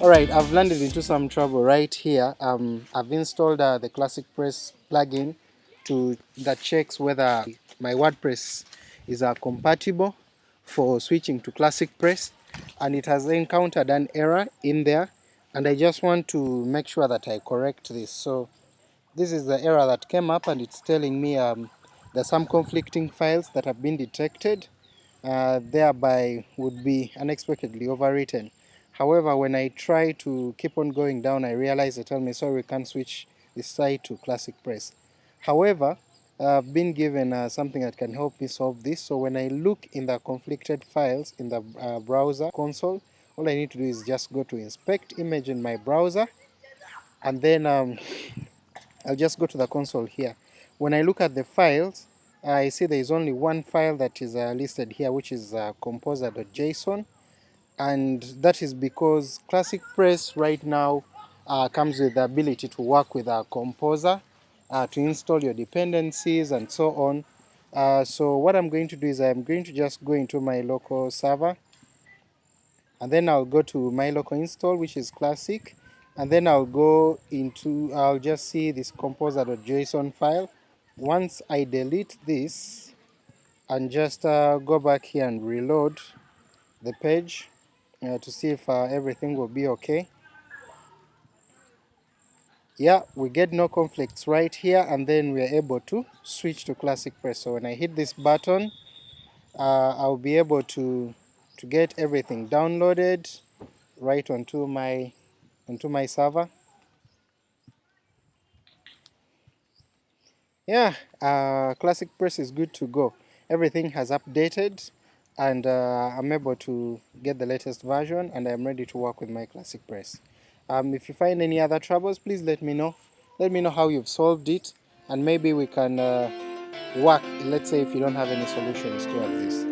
Alright, I've landed into some trouble right here. Um, I've installed uh, the Classic Press plugin to that checks whether my WordPress is uh, compatible for switching to ClassicPress and it has encountered an error in there and I just want to make sure that I correct this. So this is the error that came up and it's telling me um, there's some conflicting files that have been detected uh, thereby would be unexpectedly overwritten. However, when I try to keep on going down, I realize they tell me, sorry, we can't switch this site to ClassicPress. However, I've been given uh, something that can help me solve this. So when I look in the conflicted files in the uh, browser console, all I need to do is just go to inspect image in my browser, and then um, I'll just go to the console here. When I look at the files, I see there is only one file that is uh, listed here, which is uh, composer.json and that is because Classic Press right now uh, comes with the ability to work with a composer uh, to install your dependencies and so on. Uh, so what I'm going to do is I'm going to just go into my local server and then I'll go to my local install which is classic and then I'll go into I'll just see this composer.json file once I delete this and just uh, go back here and reload the page uh, to see if uh, everything will be okay. Yeah, we get no conflicts right here and then we are able to switch to ClassicPress. So when I hit this button, uh, I'll be able to, to get everything downloaded right onto my, onto my server. Yeah, uh, ClassicPress is good to go. Everything has updated and uh, I'm able to get the latest version and I'm ready to work with my ClassicPress. Um, if you find any other troubles, please let me know. Let me know how you've solved it and maybe we can uh, work, let's say if you don't have any solutions towards this.